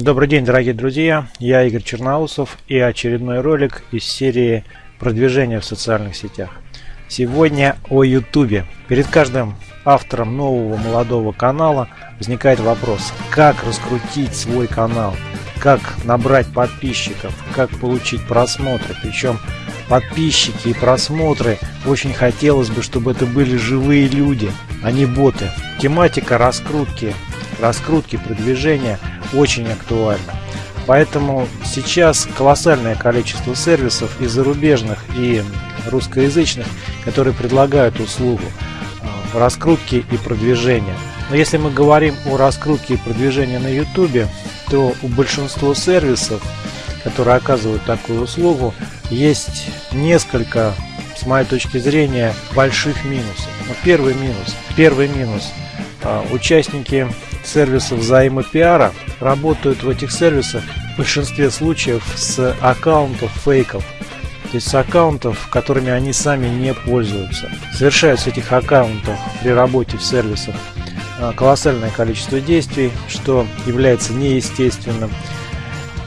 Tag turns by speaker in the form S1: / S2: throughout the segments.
S1: Добрый день, дорогие друзья! Я Игорь Черноусов и очередной ролик из серии продвижения в социальных сетях. Сегодня о YouTube. Перед каждым автором нового молодого канала возникает вопрос, как раскрутить свой канал, как набрать подписчиков, как получить просмотры. Причем подписчики и просмотры очень хотелось бы, чтобы это были живые люди, а не боты. Тематика раскрутки, раскрутки продвижения – очень актуально. Поэтому сейчас колоссальное количество сервисов и зарубежных, и русскоязычных, которые предлагают услугу э, раскрутки и продвижения. Но если мы говорим о раскрутке и продвижении на YouTube, то у большинства сервисов, которые оказывают такую услугу, есть несколько, с моей точки зрения, больших минусов. Но первый минус, первый минус, э, участники сервисов взаимопиара работают в этих сервисах в большинстве случаев с аккаунтов фейков, то есть с аккаунтов, которыми они сами не пользуются. Совершают с этих аккаунтов при работе в сервисах а, колоссальное количество действий, что является неестественным.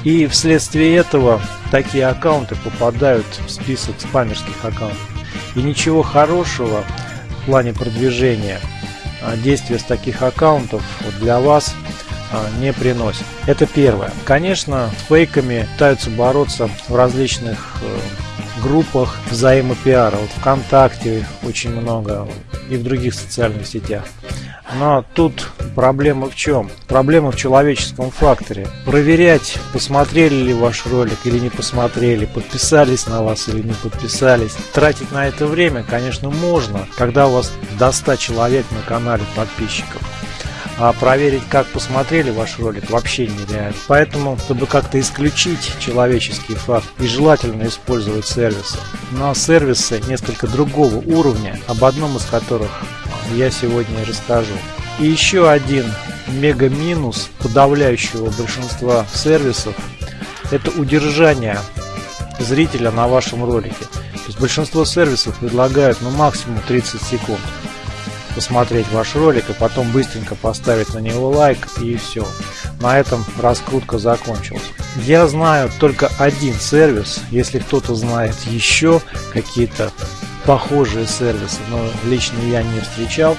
S1: И вследствие этого такие аккаунты попадают в список спамерских аккаунтов. И ничего хорошего в плане продвижения а, действия с таких аккаунтов для вас а, не приносит. Это первое. Конечно, с фейками пытаются бороться в различных э, группах взаимопиара. Вот ВКонтакте очень много и в других социальных сетях. Но тут проблема в чем? Проблема в человеческом факторе. Проверять, посмотрели ли ваш ролик или не посмотрели, подписались на вас или не подписались. Тратить на это время, конечно, можно, когда у вас до 100 человек на канале подписчиков. А проверить, как посмотрели ваш ролик, вообще нереально. Поэтому, чтобы как-то исключить человеческий факт, и желательно использовать сервисы. Но сервисы несколько другого уровня, об одном из которых я сегодня расскажу. И еще один мега минус подавляющего большинства сервисов это удержание зрителя на вашем ролике. То есть большинство сервисов предлагают ну максимум 30 секунд посмотреть ваш ролик, и потом быстренько поставить на него лайк и все. На этом раскрутка закончилась. Я знаю только один сервис, если кто-то знает еще какие-то похожие сервисы, но лично я не встречал.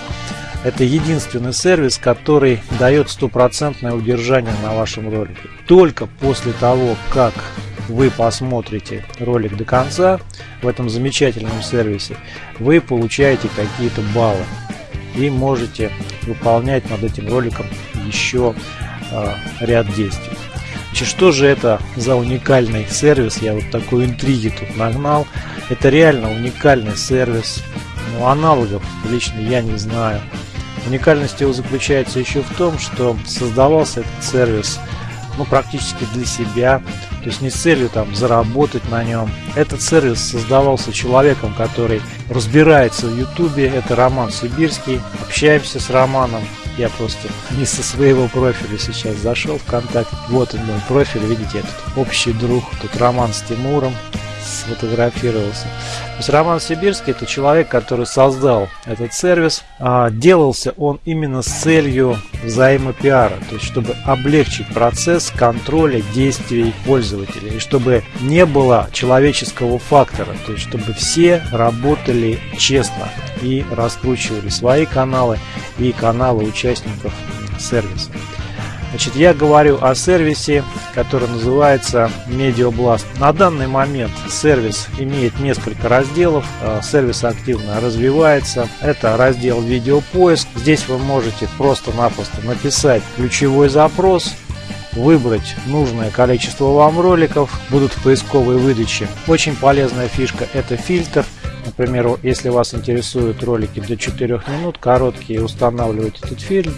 S1: Это единственный сервис, который дает стопроцентное удержание на вашем ролике. Только после того, как вы посмотрите ролик до конца в этом замечательном сервисе, вы получаете какие-то баллы и можете выполнять над этим роликом еще э, ряд действий. Значит, что же это за уникальный сервис? Я вот такой интриги тут нагнал. Это реально уникальный сервис. Ну, аналогов лично я не знаю. Уникальность его заключается еще в том, что создавался этот сервис ну, практически для себя, то есть не с целью там заработать на нем. Этот сервис создавался человеком, который разбирается в Ютубе, это Роман Сибирский. Общаемся с Романом, я просто не со своего профиля сейчас зашел в контакт. Вот он мой профиль, видите, этот общий друг. Тут Роман с Тимуром сфотографировался. То есть Роман Сибирский это человек, который создал этот сервис. А, делался он именно с целью взаимопиара, то есть чтобы облегчить процесс контроля действий пользователя и чтобы не было человеческого фактора, то есть чтобы все работали честно и раскручивали свои каналы и каналы участников сервиса. Значит, я говорю о сервисе, который называется MediaBlast. На данный момент сервис имеет несколько разделов. Э, сервис активно развивается. Это раздел видеопоиск. Здесь вы можете просто-напросто написать ключевой запрос, выбрать нужное количество вам роликов, будут в поисковой выдаче. Очень полезная фишка это фильтр. Например, если вас интересуют ролики до 4 минут, короткие, устанавливаете этот фильтр,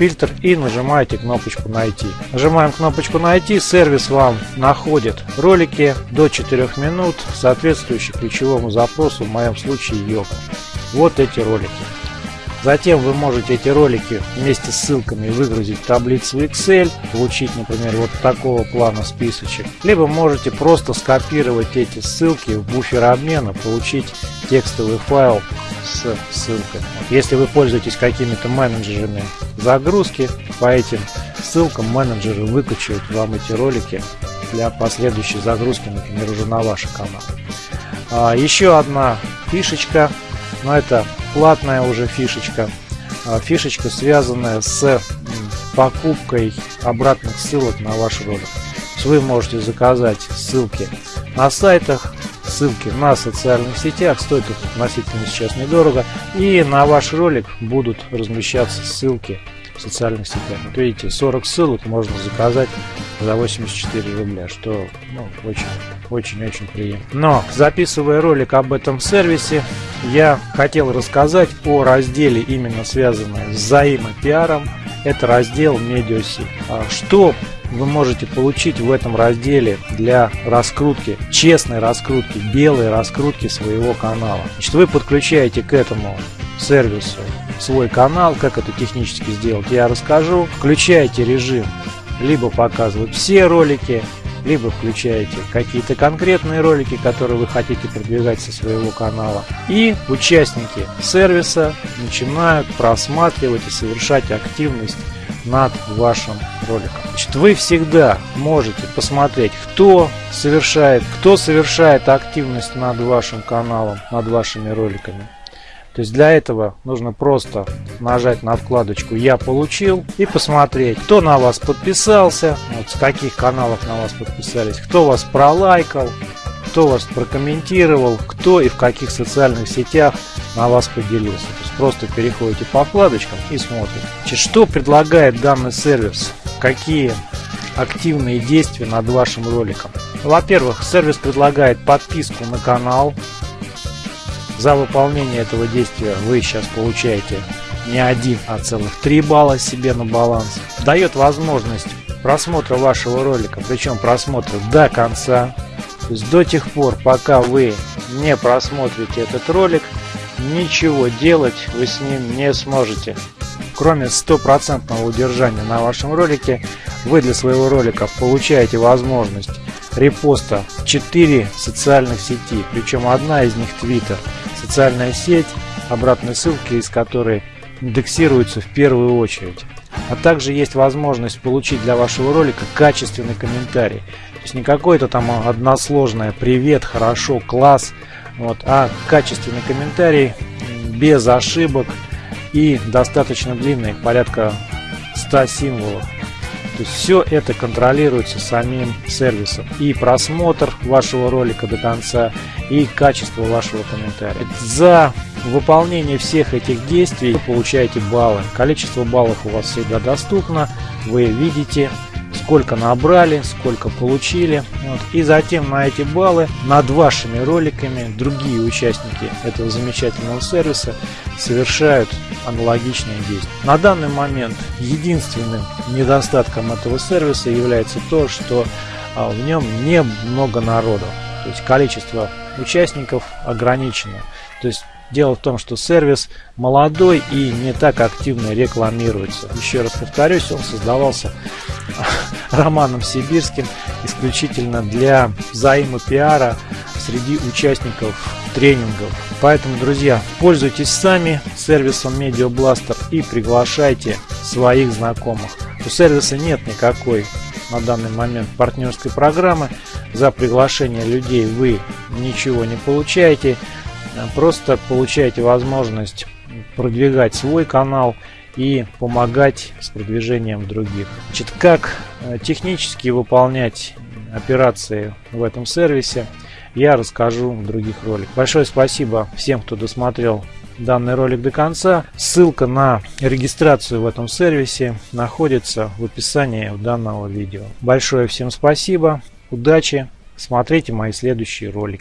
S1: фильтр и нажимаете кнопочку «Найти». Нажимаем кнопочку «Найти», сервис вам находит ролики до 4 минут, соответствующие ключевому запросу, в моем случае йога. Вот эти ролики. Затем вы можете эти ролики вместе с ссылками выгрузить в таблицу Excel, получить, например, вот такого плана списочек. Либо можете просто скопировать эти ссылки в буфер обмена, получить текстовый файл с ссылкой. Если вы пользуетесь какими-то менеджерами загрузки по этим ссылкам менеджеры выкачивают вам эти ролики для последующей загрузки, например, уже на ваш канал. А, еще одна фишечка, но это платная уже фишечка. А, фишечка, связанная с покупкой обратных ссылок на ваш ролик. Вы можете заказать ссылки на сайтах, ссылки на социальных сетях, стоит это относительно сейчас недорого. И на ваш ролик будут размещаться ссылки в социальных сетях. Вот видите, 40 ссылок можно заказать за 84 рубля, что ну, очень очень-очень приятно. Но записывая ролик об этом сервисе, я хотел рассказать о разделе, именно связанном с взаимопиаром. Это раздел Медиаси. А что вы можете получить в этом разделе для раскрутки, честной раскрутки, белой раскрутки своего канала. Значит, вы подключаете к этому сервису свой канал, как это технически сделать, я расскажу. Включаете режим либо показывать все ролики, либо включаете какие-то конкретные ролики, которые вы хотите продвигать со своего канала. И участники сервиса начинают просматривать и совершать активность над вашим роликом. Значит, вы всегда можете посмотреть, кто совершает, кто совершает активность над вашим каналом, над вашими роликами. То есть для этого нужно просто нажать на вкладочку «Я получил» и посмотреть, кто на вас подписался, вот с каких каналов на вас подписались, кто вас пролайкал, кто вас прокомментировал, кто и в каких социальных сетях на вас поделился. То есть просто переходите по вкладочкам и смотрите. Что предлагает данный сервис, какие активные действия над вашим роликом. Во-первых, сервис предлагает подписку на канал, за выполнение этого действия вы сейчас получаете не один, а целых 3 балла себе на баланс. Дает возможность просмотра вашего ролика, причем просмотра до конца. То есть до тех пор, пока вы не просмотрите этот ролик, ничего делать вы с ним не сможете. Кроме стопроцентного удержания на вашем ролике, вы для своего ролика получаете возможность репоста в 4 социальных сети, причем одна из них Twitter социальная сеть, обратные ссылки из которой индексируются в первую очередь. А также есть возможность получить для вашего ролика качественный комментарий. То есть не какой-то там односложное «Привет», «Хорошо», «Класс», вот, а качественный комментарий без ошибок и достаточно длинный, порядка 100 символов. То есть все это контролируется самим сервисом. И просмотр вашего ролика до конца, и качество вашего комментария. За выполнение всех этих действий вы получаете баллы. Количество баллов у вас всегда доступно. Вы видите сколько набрали, сколько получили. Вот. И затем на эти баллы над вашими роликами другие участники этого замечательного сервиса совершают аналогичные действия. На данный момент единственным недостатком этого сервиса является то, что а, в нем не много народу. То есть количество участников ограничено. То есть Дело в том, что сервис молодой и не так активно рекламируется. Еще раз повторюсь, он создавался Романом Сибирским исключительно для взаимопиара среди участников тренингов. Поэтому, друзья, пользуйтесь сами сервисом Media Blaster и приглашайте своих знакомых. У сервиса нет никакой на данный момент партнерской программы. За приглашение людей вы ничего не получаете. Просто получаете возможность продвигать свой канал и помогать с продвижением других. Значит, как э, технически выполнять операции в этом сервисе, я расскажу в других роликах. Большое спасибо всем, кто досмотрел данный ролик до конца. Ссылка на регистрацию в этом сервисе находится в описании данного видео. Большое всем спасибо, удачи, смотрите мои следующие ролики.